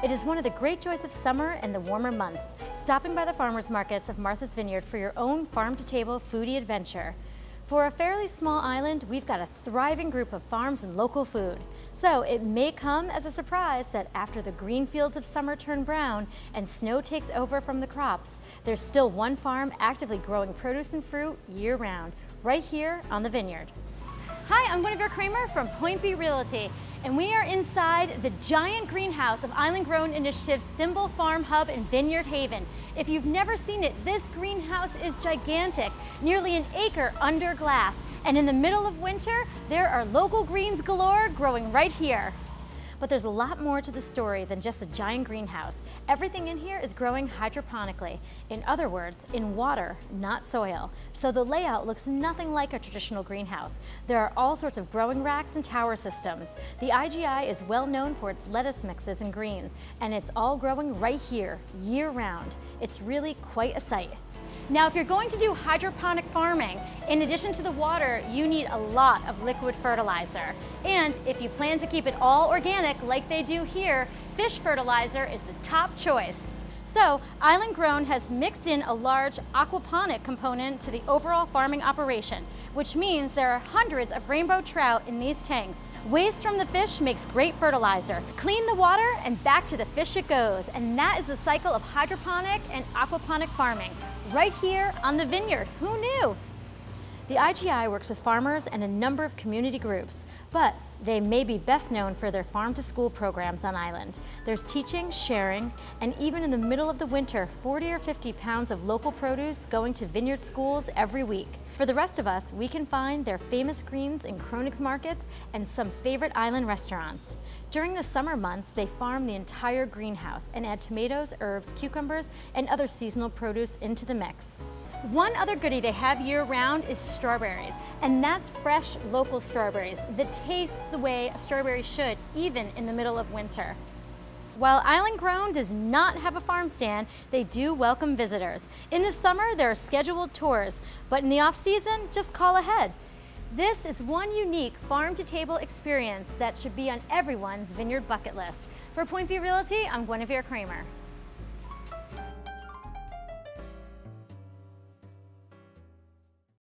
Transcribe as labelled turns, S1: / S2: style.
S1: It is one of the great joys of summer and the warmer months, stopping by the farmers markets of Martha's Vineyard for your own farm-to-table foodie adventure. For a fairly small island, we've got a thriving group of farms and local food. So it may come as a surprise that after the green fields of summer turn brown and snow takes over from the crops, there's still one farm actively growing produce and fruit year-round, right here on the vineyard. Hi, I'm Guinevere Kramer from Point B Realty and we are inside the giant greenhouse of Island Grown Initiative's Thimble Farm Hub in Vineyard Haven. If you've never seen it, this greenhouse is gigantic, nearly an acre under glass. And in the middle of winter, there are local greens galore growing right here. But there's a lot more to the story than just a giant greenhouse. Everything in here is growing hydroponically. In other words, in water, not soil. So the layout looks nothing like a traditional greenhouse. There are all sorts of growing racks and tower systems. The IGI is well known for its lettuce mixes and greens, and it's all growing right here, year round. It's really quite a sight. Now, if you're going to do hydroponic farming, in addition to the water, you need a lot of liquid fertilizer. And if you plan to keep it all organic like they do here, fish fertilizer is the top choice. So, Island Grown has mixed in a large aquaponic component to the overall farming operation, which means there are hundreds of rainbow trout in these tanks. Waste from the fish makes great fertilizer. Clean the water and back to the fish it goes. And that is the cycle of hydroponic and aquaponic farming right here on the vineyard. Who knew? The IGI works with farmers and a number of community groups, but they may be best known for their farm-to-school programs on island. There's teaching, sharing, and even in the middle of the winter, 40 or 50 pounds of local produce going to vineyard schools every week. For the rest of us, we can find their famous greens in Cronig's markets and some favorite island restaurants. During the summer months, they farm the entire greenhouse and add tomatoes, herbs, cucumbers, and other seasonal produce into the mix. One other goodie they have year-round is strawberries, and that's fresh local strawberries The taste the way a strawberry should, even in the middle of winter. While Island Grown does not have a farm stand, they do welcome visitors. In the summer, there are scheduled tours, but in the off-season, just call ahead. This is one unique farm-to-table experience that should be on everyone's vineyard bucket list. For Point B Realty, I'm Guinevere Kramer.